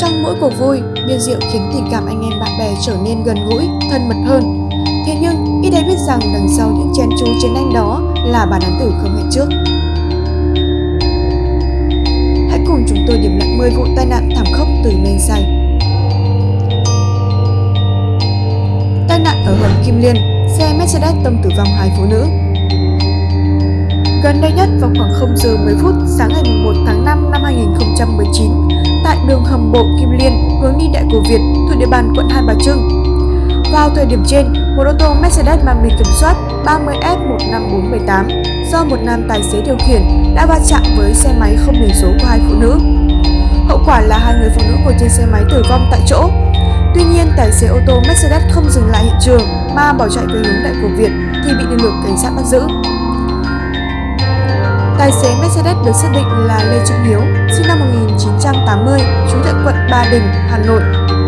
trong mỗi cuộc vui, bia rượu khiến tình cảm anh em bạn bè trở nên gần gũi, thân mật hơn. Thế nhưng, ít ai biết rằng đằng sau những chén chú chiến anh đó là bản án tử không hẹn trước. Hãy cùng chúng tôi điểm lại 10 vụ tai nạn thảm khốc từ men say. Tai nạn ở hầm Kim Liên, xe Mercedes tông tử vong hai phụ nữ. Gần đây nhất vào khoảng 0 giờ 10 phút sáng ngày 1 tháng 5 năm 2019, tại đường hầm bộ Kim Liên hướng đi Đại cổ Việt thuộc địa bàn quận Hai Bà Trưng. Vào thời điểm trên, một ô tô Mercedes mang biển kiểm soát 30F15478 do một nam tài xế điều khiển đã va chạm với xe máy không biển số của hai phụ nữ. Hậu quả là hai người phụ nữ ngồi trên xe máy tử vong tại chỗ. Tuy nhiên, tài xế ô tô Mercedes không dừng lại hiện trường mà bỏ chạy về hướng Đại cổ Việt thì bị lực lượng cảnh sát bắt giữ. Tài xế Mercedes được xác định là Lê Trung Hiếu, sinh năm 1980, trú tại quận Ba Đình, Hà Nội.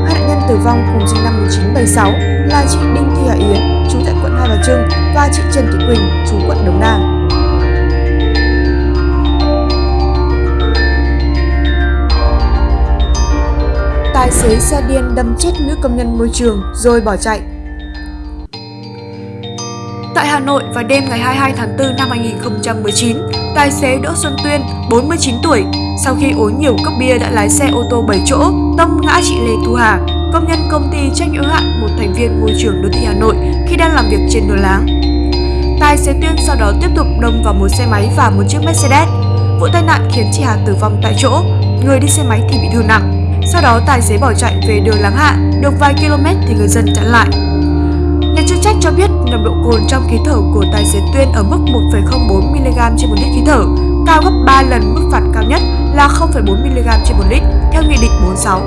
Hai nạn nhân tử vong cùng sinh năm 1976 là chị Đinh Thị Hà Yến, trú tại quận Hai Bà Trưng và chị Trần Thị Quỳnh, trú quận Đống Đa. Tài xế xe điên đâm chết nữ công nhân môi trường rồi bỏ chạy. Tại Hà Nội vào đêm ngày 22 tháng 4 năm 2019, tài xế Đỗ Xuân Tuyên, 49 tuổi, sau khi uống nhiều cốc bia đã lái xe ô tô 7 chỗ tông ngã chị Lê Thu Hà, công nhân công ty trách nhiệm hạn một thành viên môi trường đô thị Hà Nội khi đang làm việc trên đường láng. Tài xế Tuyên sau đó tiếp tục đâm vào một xe máy và một chiếc Mercedes. Vụ tai nạn khiến chị Hà tử vong tại chỗ, người đi xe máy thì bị thương nặng. Sau đó tài xế bỏ chạy về đường Láng Hạ, được vài km thì người dân chặn lại. Nhà chức trách cho biết nồng độ cồn trong khí thở của tài xế Tuyên ở mức 1,04 mg trên một lít khí thở, cao gấp 3 lần mức phạt cao nhất là 0,4 mg trên một lít theo Nghị định 46.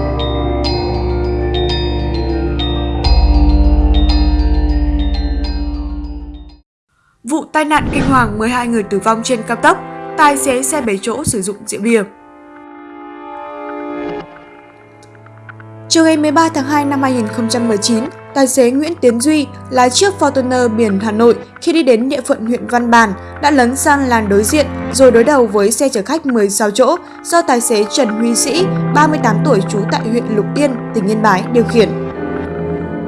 Vụ tai nạn kinh hoàng 12 người tử vong trên cao tốc, tài xế xe 7 chỗ sử dụng rượu bia. Chiều ngày 13 tháng 2 năm 2019, tài xế Nguyễn Tiến Duy lái chiếc Fortuner biển Hà Nội khi đi đến địa phận huyện Văn Bàn đã lấn sang làn đối diện rồi đối đầu với xe chở khách 16 chỗ do tài xế Trần Huy Sĩ, 38 tuổi trú tại huyện Lục Yên, tỉnh Yên Bái điều khiển.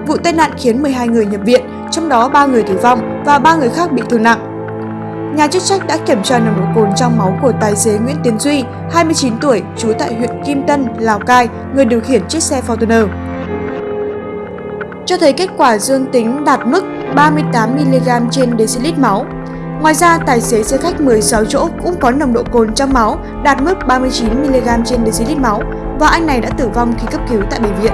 Vụ tai nạn khiến 12 người nhập viện, trong đó 3 người tử vong và 3 người khác bị thương nặng. Nhà chức trách đã kiểm tra nồng độ cồn trong máu của tài xế Nguyễn Tiến Duy, 29 tuổi, trú tại huyện Kim Tân, Lào Cai, người điều khiển chiếc xe Fortuner. Cho thấy kết quả dương tính đạt mức 38mg trên decilit máu. Ngoài ra, tài xế xe khách 16 chỗ cũng có nồng độ cồn trong máu đạt mức 39mg trên decilit máu và anh này đã tử vong khi cấp cứu tại bệnh viện.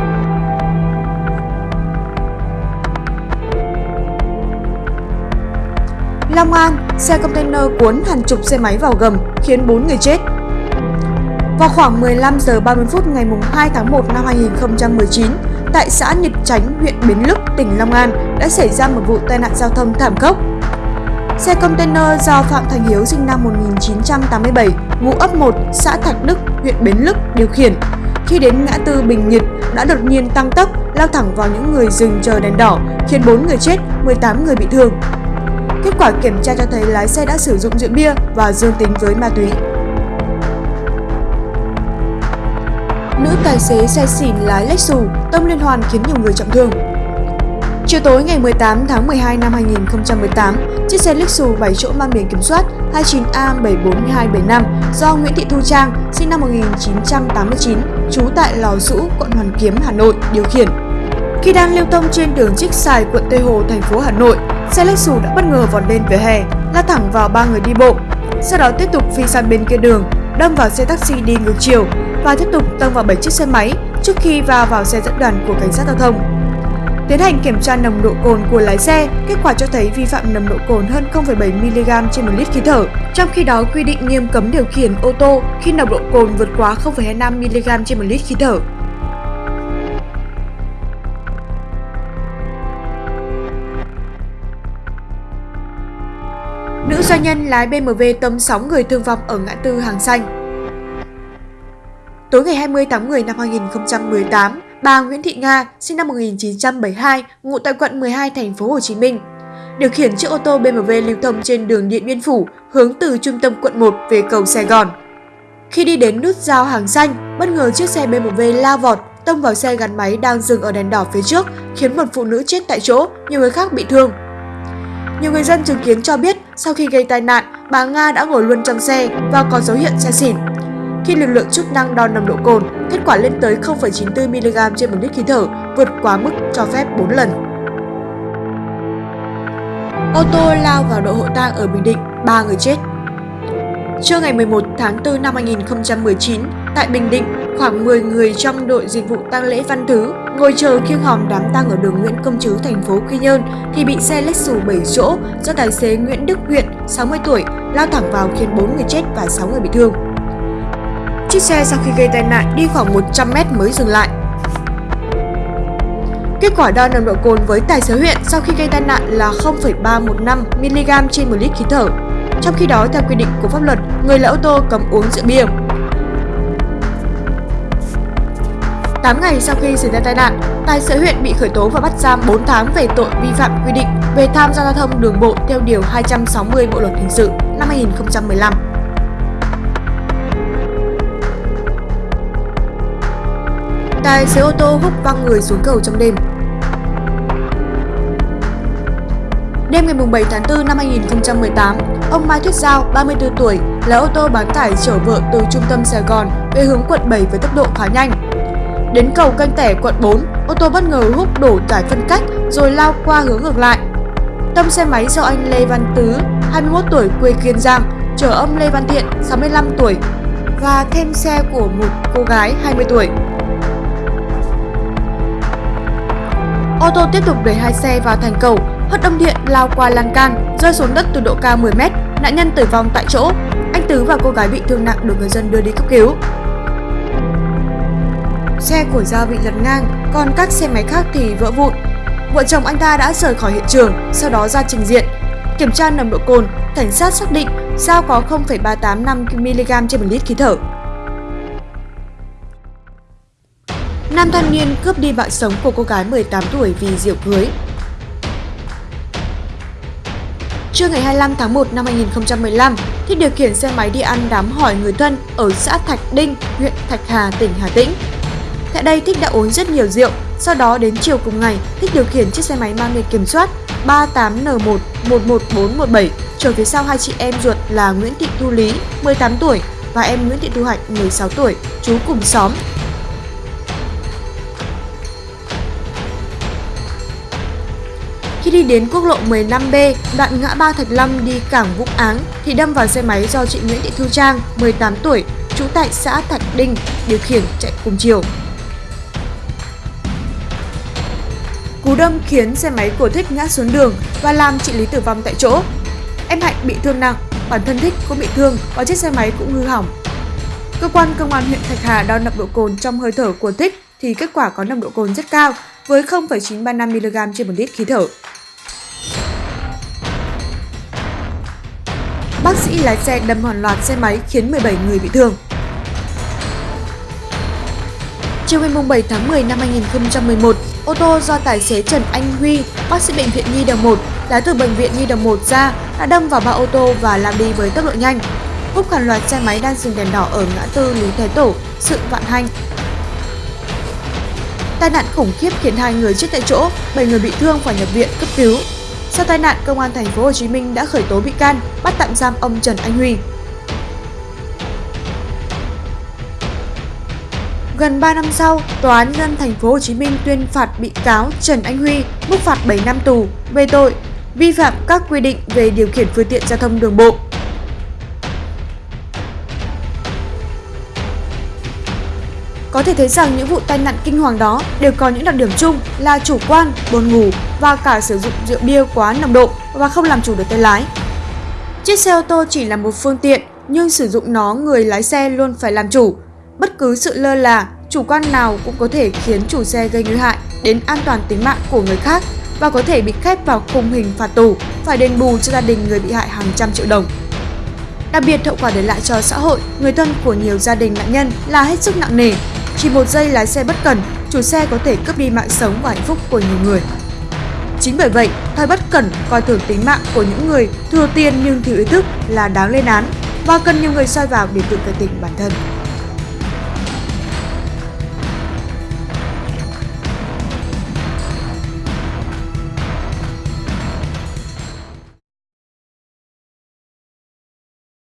Long An, xe container cuốn hàng chục xe máy vào gầm khiến 4 người chết. Vào khoảng 15 giờ 30 phút ngày 2 tháng 1 năm 2019, tại xã Nhật Chánh, huyện Bến Lức, tỉnh Long An đã xảy ra một vụ tai nạn giao thông thảm khốc. Xe container do Phạm Thành Hiếu sinh năm 1987, ngụ ấp 1, xã Thạch Đức, huyện Bến Lức điều khiển. Khi đến ngã tư Bình Nhật đã đột nhiên tăng tốc lao thẳng vào những người dừng chờ đèn đỏ, khiến 4 người chết, 18 người bị thương. Kết quả kiểm tra cho thấy lái xe đã sử dụng rượu bia và dương tính với ma túy. Nữ tài xế xe xỉn lái Lexus tông liên hoàn khiến nhiều người trọng thương. Chiều tối ngày 18 tháng 12 năm 2018, chiếc xe Lexus 7 chỗ mang biển kiểm soát 29A74275 do Nguyễn Thị Thu Trang, sinh năm 1989, trú tại Lò Dũ, quận Hoàn Kiếm, Hà Nội, điều khiển. Khi đang lưu thông trên đường Trích Xài, quận Tây Hồ, thành phố Hà Nội, xe Lexus đã bất ngờ vọt lên vỉa hè, lao thẳng vào ba người đi bộ. Sau đó tiếp tục phi sang bên kia đường, đâm vào xe taxi đi ngược chiều và tiếp tục tông vào 7 chiếc xe máy trước khi va vào xe dẫn đoàn của cảnh sát giao thông. Tiến hành kiểm tra nồng độ cồn của lái xe, kết quả cho thấy vi phạm nồng độ cồn hơn 0,7mg trên 1 lít khí thở. Trong khi đó, quy định nghiêm cấm điều khiển ô tô khi nồng độ cồn vượt quá 0,25mg trên 1 lít khí thở. Nữ doanh nhân lái BMW tông 6 người thương vong ở ngã tư Hàng Xanh. Tối ngày 20 tháng 10 năm 2018, bà Nguyễn Thị Nga, sinh năm 1972, ngụ tại quận 12 thành phố Hồ Chí Minh, điều khiển chiếc ô tô BMW lưu thông trên đường Điện Biên Phủ hướng từ trung tâm quận 1 về cầu Sài Gòn. Khi đi đến nút giao hàng xanh, bất ngờ chiếc xe BMW lao vọt tông vào xe gắn máy đang dừng ở đèn đỏ phía trước, khiến một phụ nữ chết tại chỗ, nhiều người khác bị thương. Nhiều người dân chứng kiến cho biết sau khi gây tai nạn, bà Nga đã ngồi luôn trong xe và có dấu hiệu say xỉn. Khi lực lượng chức năng đo nồng độ cồn, kết quả lên tới 0,94mg trên một lít khí thở, vượt quá mức cho phép 4 lần. Ô tô lao vào đội hộ tang ở Bình Định, 3 người chết. Trưa ngày 11 tháng 4 năm 2019, tại Bình Định, khoảng 10 người trong đội dịch vụ tang lễ Văn Thứ ngồi chờ khiêng hòm đám tang ở đường Nguyễn Công Trứ, thành phố Quy Nhơn thì bị xe Lexus 7 chỗ do tài xế Nguyễn Đức Huyện, 60 tuổi, lao thẳng vào khiến 4 người chết và 6 người bị thương. Chiếc xe sau khi gây tai nạn đi khoảng 100 mét mới dừng lại. Kết quả đo nồng độ cồn với tài xế huyện sau khi gây tai nạn là 0,315mg trên 1 lít khí thở. Trong khi đó, theo quy định của pháp luật, người lái ô tô cấm uống rượu bia. 8 ngày sau khi xảy ra tai nạn, tài xế huyện bị khởi tố và bắt giam 4 tháng về tội vi phạm quy định về tham gia giao thông đường bộ theo Điều 260 Bộ Luật Hình sự năm 2015. Tài xế ô tô hút văng người xuống cầu trong đêm. Đêm ngày 7 tháng 4 năm 2018, ông Mai Thuyết Giao, 34 tuổi, lái ô tô bán tải chở vợ từ trung tâm Sài Gòn về hướng quận 7 với tốc độ khá nhanh. Đến cầu canh tẻ quận 4, ô tô bất ngờ hút đổ tải phân cách rồi lao qua hướng ngược lại. Tâm xe máy do anh Lê Văn Tứ, 21 tuổi quê Kiên Giang, chở ông Lê Văn Thiện, 65 tuổi và thêm xe của một cô gái 20 tuổi. Ô tô tiếp tục đẩy hai xe vào thành cầu, hất ông điện, lao qua lan can, rơi xuống đất từ độ cao 10 mét, nạn nhân tử vong tại chỗ. Anh Tứ và cô gái bị thương nặng được người dân đưa đi cấp cứu. Xe của Giao bị lật ngang, còn các xe máy khác thì vỡ vụn. Vợ chồng anh ta đã rời khỏi hiện trường, sau đó ra trình diện. Kiểm tra nồng độ cồn, cảnh sát xác định Giao có 0,385mg trên một lít khí thở. Nam thanh niên cướp đi mạng sống của cô gái 18 tuổi vì rượu cưới. Trưa ngày 25 tháng 1 năm 2015, Thích điều khiển xe máy đi ăn đám hỏi người thân ở xã Thạch Đinh, huyện Thạch Hà, tỉnh Hà Tĩnh. Tại đây Thích đã uống rất nhiều rượu, sau đó đến chiều cùng ngày, Thích điều khiển chiếc xe máy mang biển kiểm soát 38N1 11417 chở phía sau hai chị em ruột là Nguyễn Thị Thu Lý, 18 tuổi và em Nguyễn Thị Thu Hạnh, 16 tuổi, chú cùng xóm Khi đi đến quốc lộ 15B, đoạn ngã ba Thạch Lâm đi cảng Vũng Áng thì đâm vào xe máy do chị Nguyễn Thị Thu Trang, 18 tuổi, trú tại xã Thạch Đinh, điều khiển chạy cùng chiều. Cú đâm khiến xe máy của Thích ngã xuống đường và làm chị Lý tử vong tại chỗ. Em Hạnh bị thương nặng, bản thân Thích cũng bị thương và chiếc xe máy cũng hư hỏng. Cơ quan công an huyện Thạch Hà đo nồng độ cồn trong hơi thở của Thích thì kết quả có nồng độ cồn rất cao với 0,935mg trên một lít khí thở. Bác lái xe đâm hoàn loạt xe máy khiến 17 người bị thương. Chiều ngày 7 tháng 10 năm 2011, ô tô do tài xế Trần Anh Huy, bác sĩ bệnh viện Nhi Đồng 1, lái từ bệnh viện Nhi Đồng 1 ra đã đâm vào ba ô tô và lao đi với tốc độ nhanh. Húc hàng loạt xe máy đang dừng đèn đỏ ở ngã tư Lý Thái Tổ, sự vạn hành. Tai nạn khủng khiếp khiến hai người chết tại chỗ, 7 người bị thương phải nhập viện cấp cứu. Sau tai nạn, công an thành phố Hồ Chí Minh đã khởi tố bị can, bắt tạm giam ông Trần Anh Huy. Gần 3 năm sau, Tòa án nhân thành phố Hồ Chí Minh tuyên phạt bị cáo Trần Anh Huy mức phạt 7 năm tù về tội vi phạm các quy định về điều khiển phương tiện giao thông đường bộ. Có thể thấy rằng những vụ tai nạn kinh hoàng đó đều có những đặc điểm chung là chủ quan, buồn ngủ và cả sử dụng rượu bia quá nồng độ và không làm chủ được tay lái. Chiếc xe ô tô chỉ là một phương tiện nhưng sử dụng nó người lái xe luôn phải làm chủ. Bất cứ sự lơ là, chủ quan nào cũng có thể khiến chủ xe gây nguy hại đến an toàn tính mạng của người khác và có thể bị khép vào khung hình phạt tù, phải đền bù cho gia đình người bị hại hàng trăm triệu đồng. Đặc biệt hậu quả để lại cho xã hội, người thân của nhiều gia đình nạn nhân là hết sức nặng nề chỉ một giây lái xe bất cẩn, chủ xe có thể cướp đi mạng sống và hạnh phúc của nhiều người. Chính bởi vậy, thói bất cẩn coi thường tính mạng của những người thừa tiền nhưng thiếu ý thức là đáng lên án và cần nhiều người soi vào để tự cải tỉnh bản thân.